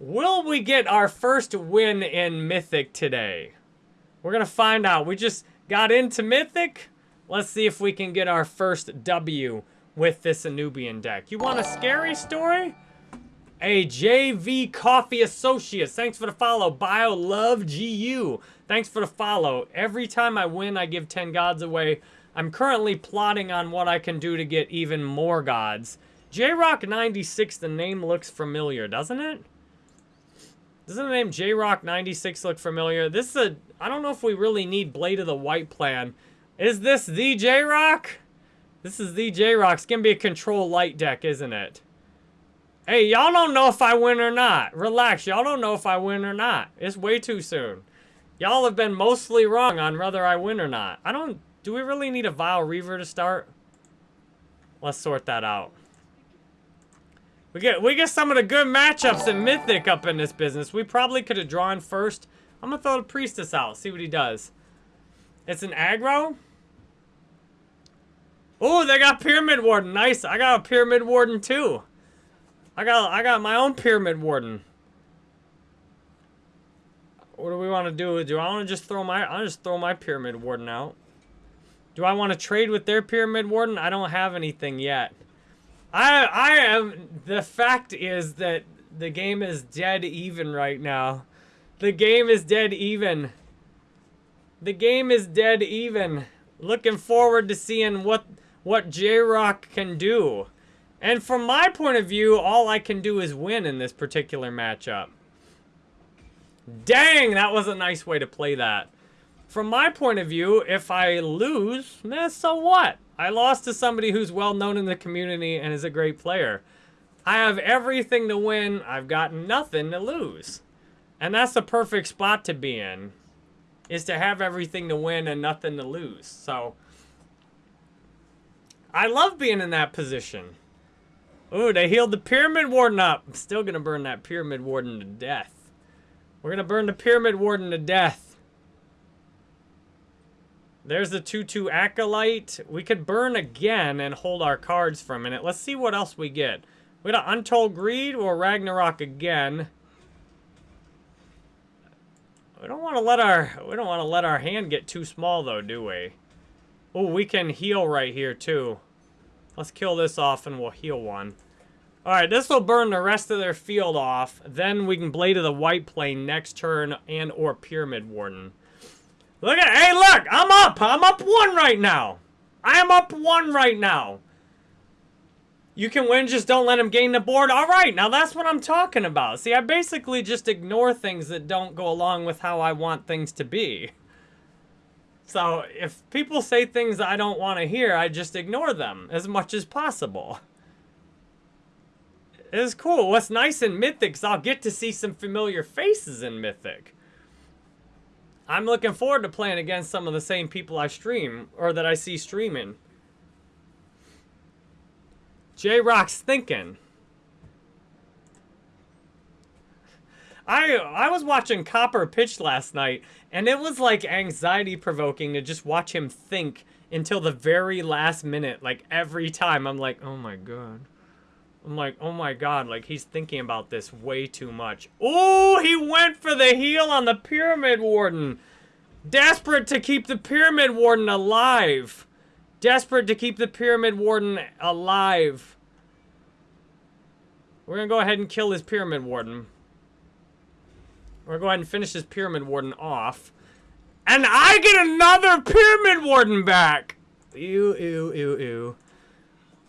Will we get our first win in Mythic today? We're going to find out. We just got into Mythic. Let's see if we can get our first W with this Anubian deck. You want a scary story? A JV Coffee Associates. Thanks for the follow. Bio Love GU. Thanks for the follow. Every time I win, I give 10 gods away. I'm currently plotting on what I can do to get even more gods. J-Rock96, the name looks familiar, doesn't it? Doesn't the name J-Rock96 look familiar? This is a... I don't know if we really need Blade of the White Plane. Is this the J-Rock? This is the J-Rock. It's going to be a control light deck, isn't it? Hey, y'all don't know if I win or not. Relax. Y'all don't know if I win or not. It's way too soon. Y'all have been mostly wrong on whether I win or not. I don't... Do we really need a Vile Reaver to start? Let's sort that out. We get we get some of the good matchups in Mythic up in this business. We probably could have drawn first. I'm gonna throw the Priestess out, see what he does. It's an aggro. Oh, they got Pyramid Warden. Nice. I got a Pyramid Warden too. I got I got my own Pyramid Warden. What do we want to do? Do I want to just throw my I'll just throw my Pyramid Warden out. Do I want to trade with their Pyramid Warden? I don't have anything yet. I I am the fact is that the game is dead even right now. The game is dead even. The game is dead even. Looking forward to seeing what what J-Rock can do. And from my point of view, all I can do is win in this particular matchup. Dang, that was a nice way to play that. From my point of view, if I lose, eh, so what? I lost to somebody who's well known in the community and is a great player. I have everything to win. I've got nothing to lose. And that's the perfect spot to be in. Is to have everything to win and nothing to lose. So, I love being in that position. Ooh, they healed the Pyramid Warden up. I'm still going to burn that Pyramid Warden to death. We're going to burn the Pyramid Warden to death. There's the 2-2 Acolyte. We could burn again and hold our cards for a minute. Let's see what else we get. We got Untold Greed or Ragnarok again. We don't want to let our we don't want to let our hand get too small though, do we? Oh, we can heal right here too. Let's kill this off and we'll heal one. Alright, this will burn the rest of their field off. Then we can Blade of the White Plane next turn and or Pyramid Warden. Look at, hey, look, I'm up. I'm up one right now. I am up one right now. You can win, just don't let him gain the board. All right, now that's what I'm talking about. See, I basically just ignore things that don't go along with how I want things to be. So if people say things I don't want to hear, I just ignore them as much as possible. It's cool. What's nice in Mythic is I'll get to see some familiar faces in Mythic. I'm looking forward to playing against some of the same people I stream, or that I see streaming. J-Rock's thinking. I I was watching Copper pitch last night, and it was like anxiety-provoking to just watch him think until the very last minute. Like, every time, I'm like, oh my god. I'm like, oh my god, like he's thinking about this way too much. Oh, he went for the heal on the Pyramid Warden. Desperate to keep the Pyramid Warden alive. Desperate to keep the Pyramid Warden alive. We're gonna go ahead and kill his Pyramid Warden. We're gonna go ahead and finish his Pyramid Warden off. And I get another Pyramid Warden back! Ew, ew, ew, ew.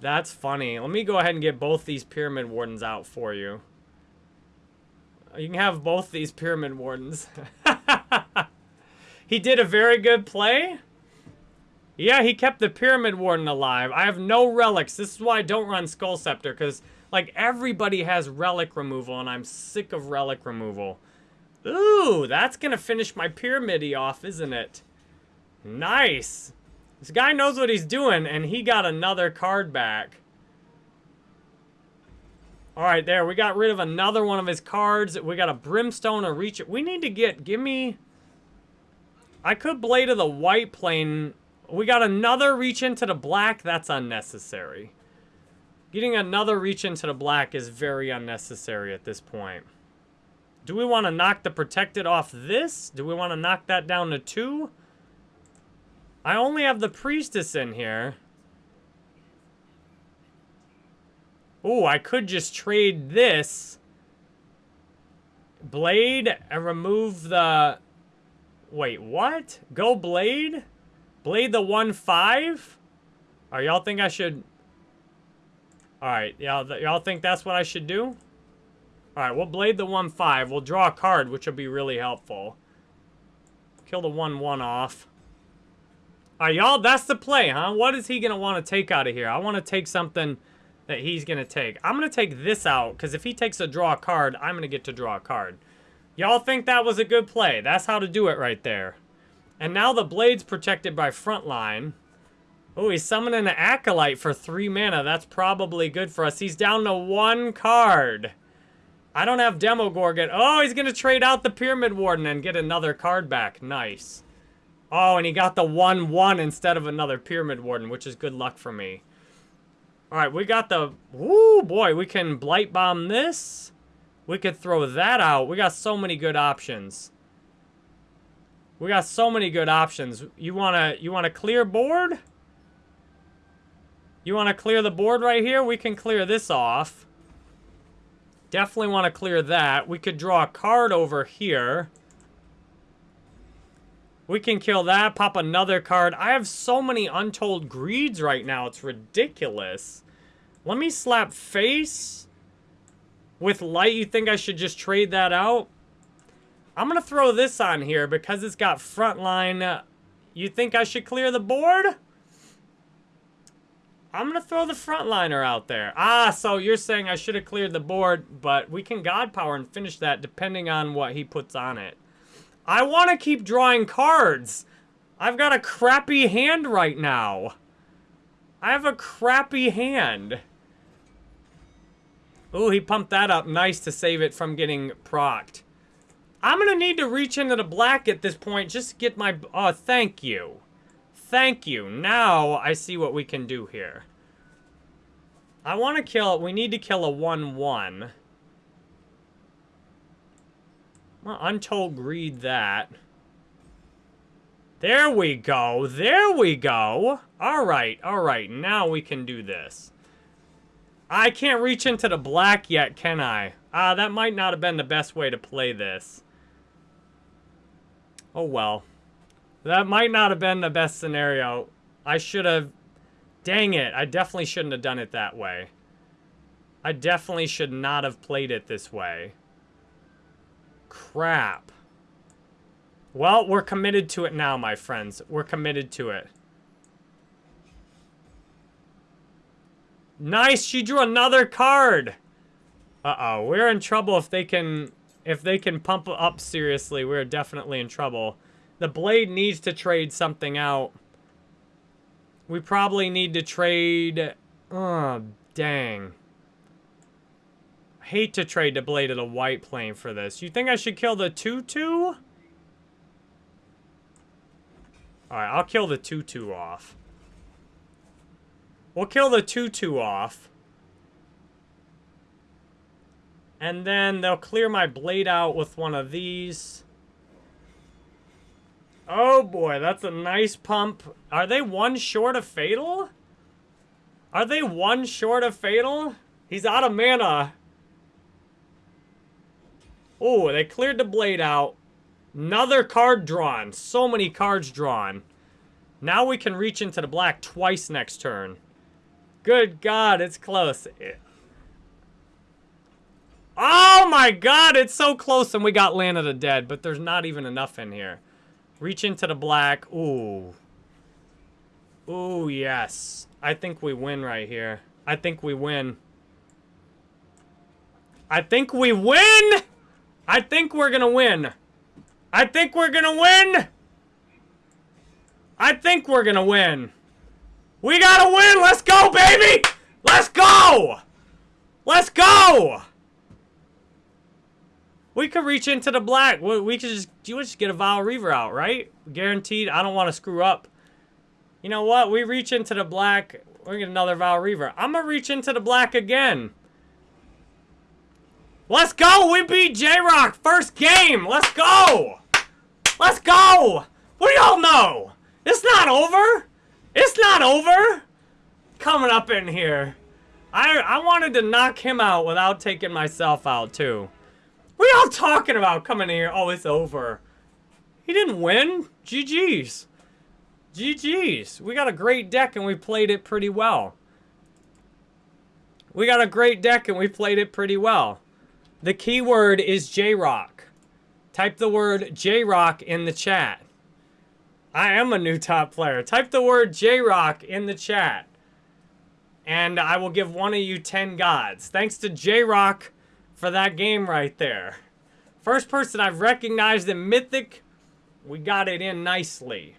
That's funny. Let me go ahead and get both these Pyramid Wardens out for you. You can have both these Pyramid Wardens. he did a very good play. Yeah, he kept the Pyramid Warden alive. I have no relics. This is why I don't run Skull Scepter, because, like, everybody has relic removal, and I'm sick of relic removal. Ooh, that's going to finish my Pyramid off, isn't it? Nice. This guy knows what he's doing, and he got another card back. Alright, there. We got rid of another one of his cards. We got a Brimstone, a Reach. We need to get... Give me... I could Blade of the White Plane. We got another Reach into the Black. That's unnecessary. Getting another Reach into the Black is very unnecessary at this point. Do we want to knock the protected off this? Do we want to knock that down to two? I only have the priestess in here. Oh, I could just trade this blade and remove the... Wait, what? Go blade? Blade the 1-5? Are y'all think I should... Alright, y'all y'all think that's what I should do? Alright, we'll blade the 1-5. We'll draw a card, which will be really helpful. Kill the 1-1 off. Alright, y'all, that's the play, huh? What is he going to want to take out of here? I want to take something that he's going to take. I'm going to take this out, because if he takes a draw card, I'm going to get to draw a card. Y'all think that was a good play. That's how to do it right there. And now the blade's protected by frontline. Oh, he's summoning an Acolyte for three mana. That's probably good for us. He's down to one card. I don't have Demogorgon. Oh, he's going to trade out the Pyramid Warden and get another card back. Nice. Oh, and he got the 1-1 instead of another Pyramid Warden, which is good luck for me. Alright, we got the... Woo, boy, we can Blight Bomb this. We could throw that out. We got so many good options. We got so many good options. You wanna you wanna clear board? You wanna clear the board right here? We can clear this off. Definitely want to clear that. We could draw a card over here. We can kill that, pop another card. I have so many untold greeds right now. It's ridiculous. Let me slap face with light. You think I should just trade that out? I'm going to throw this on here because it's got frontline. You think I should clear the board? I'm going to throw the frontliner out there. Ah, so you're saying I should have cleared the board, but we can God Power and finish that depending on what he puts on it. I want to keep drawing cards. I've got a crappy hand right now. I have a crappy hand. Ooh, he pumped that up nice to save it from getting procced. I'm going to need to reach into the black at this point just to get my... Oh, thank you. Thank you. Now I see what we can do here. I want to kill... We need to kill a 1-1. Untold Greed that. There we go. There we go. All right. All right. Now we can do this. I can't reach into the black yet, can I? Ah, uh, that might not have been the best way to play this. Oh, well. That might not have been the best scenario. I should have... Dang it. I definitely shouldn't have done it that way. I definitely should not have played it this way. Crap. Well, we're committed to it now, my friends. We're committed to it. Nice, she drew another card. Uh-oh, we're in trouble if they can if they can pump up seriously. We're definitely in trouble. The blade needs to trade something out. We probably need to trade... Oh, dang. Hate to trade the blade of the white plane for this. You think I should kill the 2-2? Alright, I'll kill the 2-2 off. We'll kill the 2-2 off. And then they'll clear my blade out with one of these. Oh boy, that's a nice pump. Are they one short of fatal? Are they one short of fatal? He's out of mana. Oh, they cleared the blade out. Another card drawn. So many cards drawn. Now we can reach into the black twice next turn. Good God, it's close. Oh my God, it's so close and we got Land of the Dead, but there's not even enough in here. Reach into the black. Ooh. Ooh, yes. I think we win right here. I think we win. I think we win! I think we're gonna win. I think we're gonna win! I think we're gonna win. We gotta win! Let's go, baby! Let's go! Let's go! We could reach into the black. We could just, you just get a Vile Reaver out, right? Guaranteed. I don't want to screw up. You know what? We reach into the black. Going to get another Vile Reaver. I'm going to reach into the black again. Let's go! We beat J-Rock! First game! Let's go! Let's go! What do y'all know? It's not over! It's not over! Coming up in here. I I wanted to knock him out without taking myself out, too. What y'all talking about coming in here? Oh, it's over. He didn't win. GG's. GG's. We got a great deck and we played it pretty well. We got a great deck and we played it pretty well. The keyword is J-Rock. Type the word J-Rock in the chat. I am a new top player. Type the word J-Rock in the chat. And I will give one of you 10 gods. Thanks to J-Rock for that game right there. First person I've recognized in Mythic. We got it in nicely.